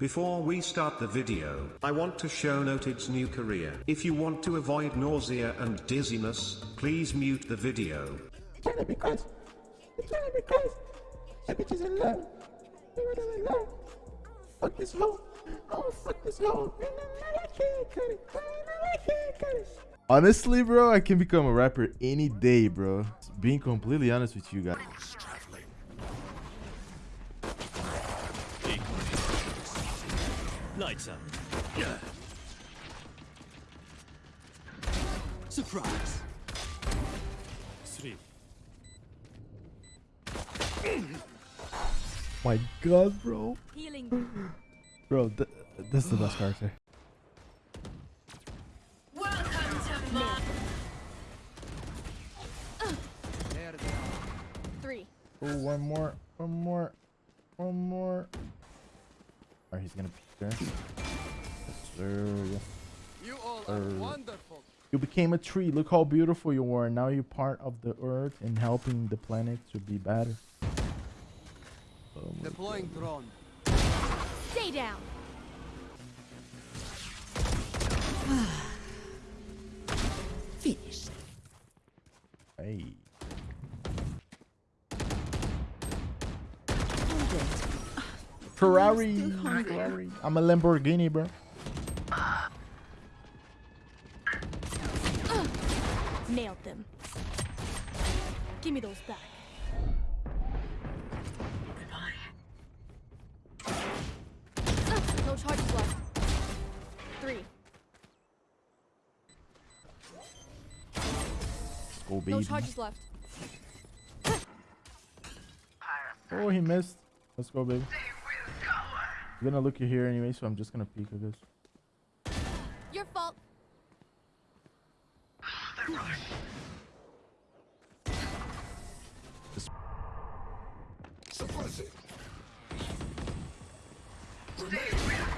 Before we start the video, I want to show Noted's new career. If you want to avoid nausea and dizziness, please mute the video. It's only because. It's only because. That bitch is in love. You were in love. Fuck this hoe. Oh, fuck this hoe. I can't cut it. I can't cut it. Honestly, bro, I can become a rapper any day, bro. Being completely honest with you guys. Lights up. Surprise. Three. My God, bro. Healing. Bro, th this is the best character. Welcome to my three. Oh, one more, one more, one more. Or he's gonna be there. Yes, sir. Yes. You all are are wonderful. You became a tree. Look how beautiful you were. Now you're part of the earth and helping the planet to be better. Oh my Deploying drone. Stay down. Ferrari. Ferrari. I'm a Lamborghini, bro. Nailed them. Give me those back. Goodbye. No charges left. Three. Let's go, No charges left. Oh, he missed. Let's go, baby. I'm gonna look you here anyway, so I'm just gonna peek, I guess. Your fault.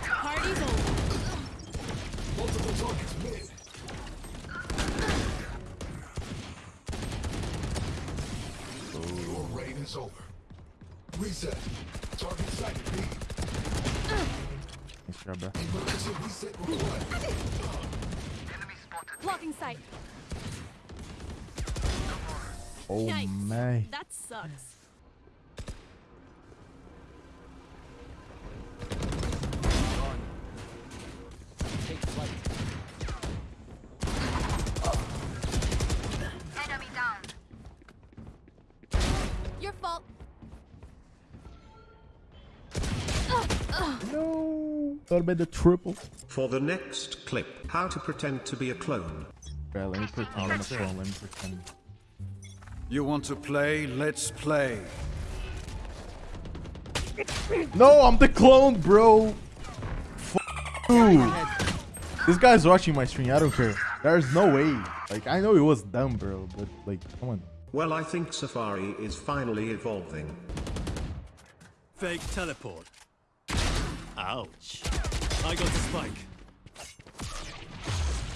Party's over. Your reign is over. Reset. Nice job, bro. Emergency reset required. Blocking sight. Oh, Yikes. my. That sucks. Take flight. Your fault. No. Thought about the triple. For the next clip, how to pretend to be a clone. Alright, let me pretend I'm a. Let me pretend. You want to play? Let's play. No, I'm the clone, bro. F you. This guy's watching my stream. I don't care. There's no way. Like, I know it was dumb, bro, but like, come on. Well, I think Safari is finally evolving. Fake teleport. Ouch. I got the spike.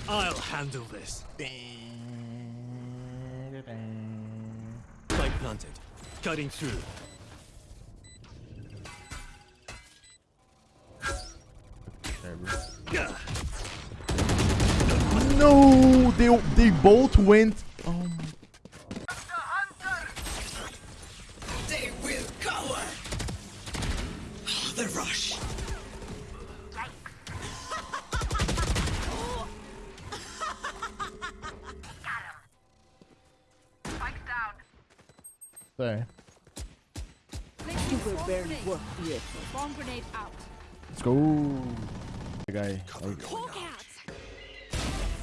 I'll handle this. Spike planted. Cutting through. No, they they both went. Oh my. Sorry. You were barely worth it. Bomb grenade out. Let's go. The guy like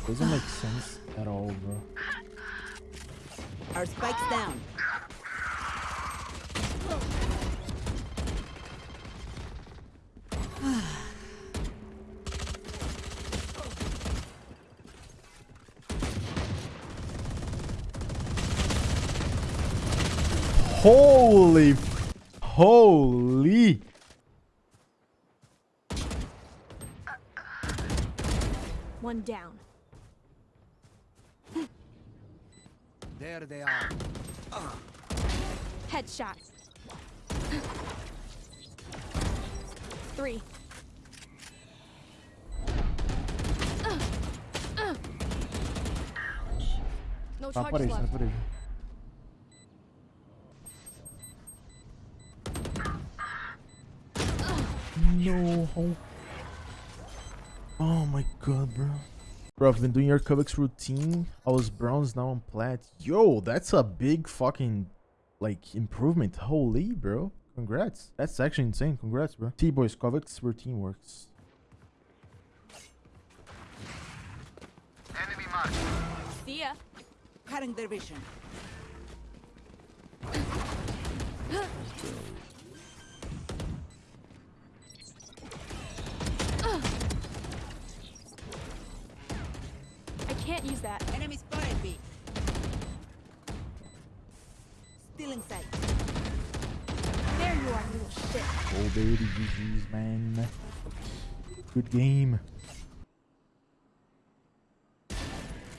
doesn't make sense at all, bro. Our spike's down. Holy. Holy. One down. There they are. Headshot. Three. Uh. No charges left. No. Oh my god, bro. Bro, I've been doing your Cubix routine. I was bronze, now I'm plat. Yo, that's a big fucking, like, improvement. Holy, bro. Congrats. That's actually insane. Congrats, bro. T-Boys, Cubix routine works. See ya. Cutting their vision. That. Enemy spotted B. Still in sight. There you are, little shit. Oh, baby, GG's, man. Good game.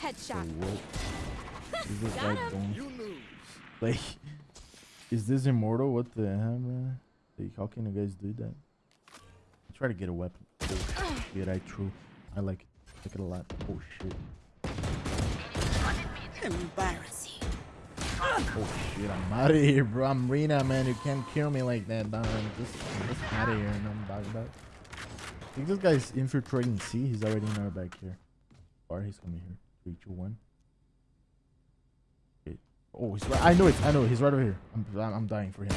Headshot. Oh, what? Is this guy Got going? You lose. Like, is this immortal? What the hell, man? Like, how can you guys do that? Try to get a weapon. Oh, shit, I true. I like it. I like it a lot. Oh shit. Embarrassing. Oh shit, I'm out of here, bro. I'm Reyna, man. You can't kill me like that, dog. Just, just out of here, and I'm talking about. I think this guy's infiltrating C. He's already in our back here. Or he's coming here. Three, two, one. Okay. Oh, he's right. I know it. I know it. He's right over here. I'm, I'm dying for him.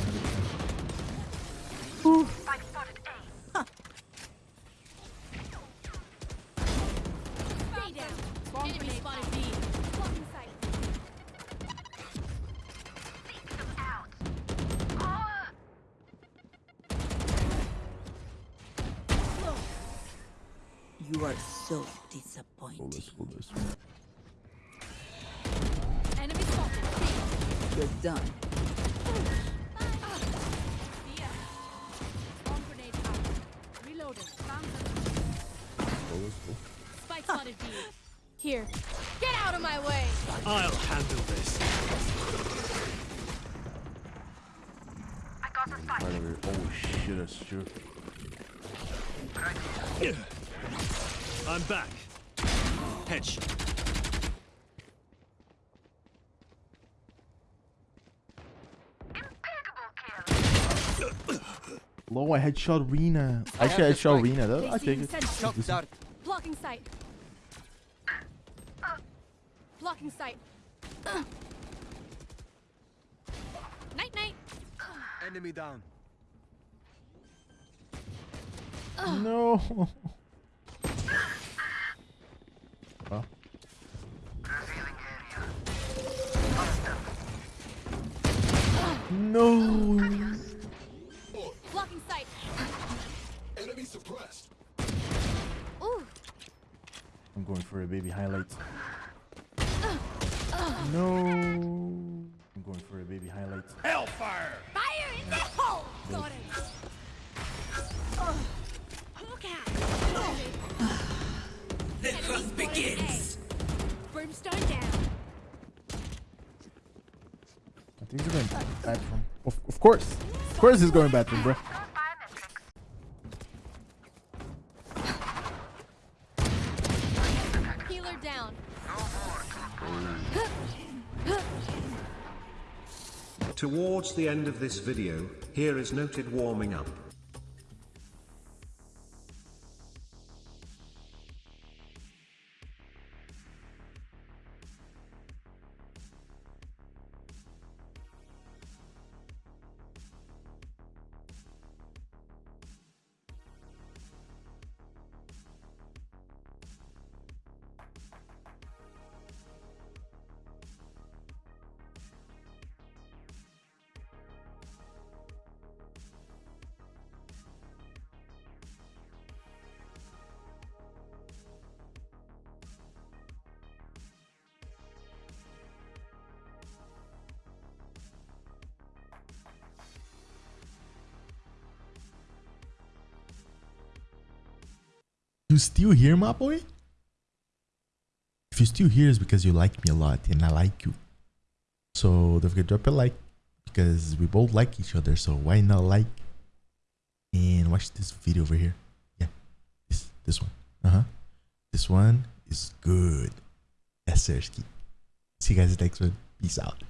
You are so disappointing. let's go this way. Enemy spotted B. You're done. See ya. Bomb grenade out. Reloading. Found them. Let's go. Spike spotted B. Here. Get out of my way. I'll handle this. Right over here. Oh shit, that's true. I'm back. Headshot. Low, I headshot Reyna. I I headshot Reyna. Though. I take it. Shock This. Blocking sight. Blocking sight. Night night. Enemy down. No. No. Blocking sight. Enemy suppressed. Ooh. I'm going for a baby highlight. No. I'm going for a baby highlight. Hellfire! Fire in the hole. Got it. Look out. The hunt begins. Brimstone down. I think he's going bathroom. Of, of course. Of course he's going bathroom, bro. Healer down. Towards the end of this video, here is noted warming up. You still here, my boy? If you're still here, it's because you like me a lot and I like you. So don't forget to drop a like because we both like each other. So why not like and watch this video over here? Yeah, this this one. Uh huh. This one is good. Yes, Sersky. See you guys next one. Peace out.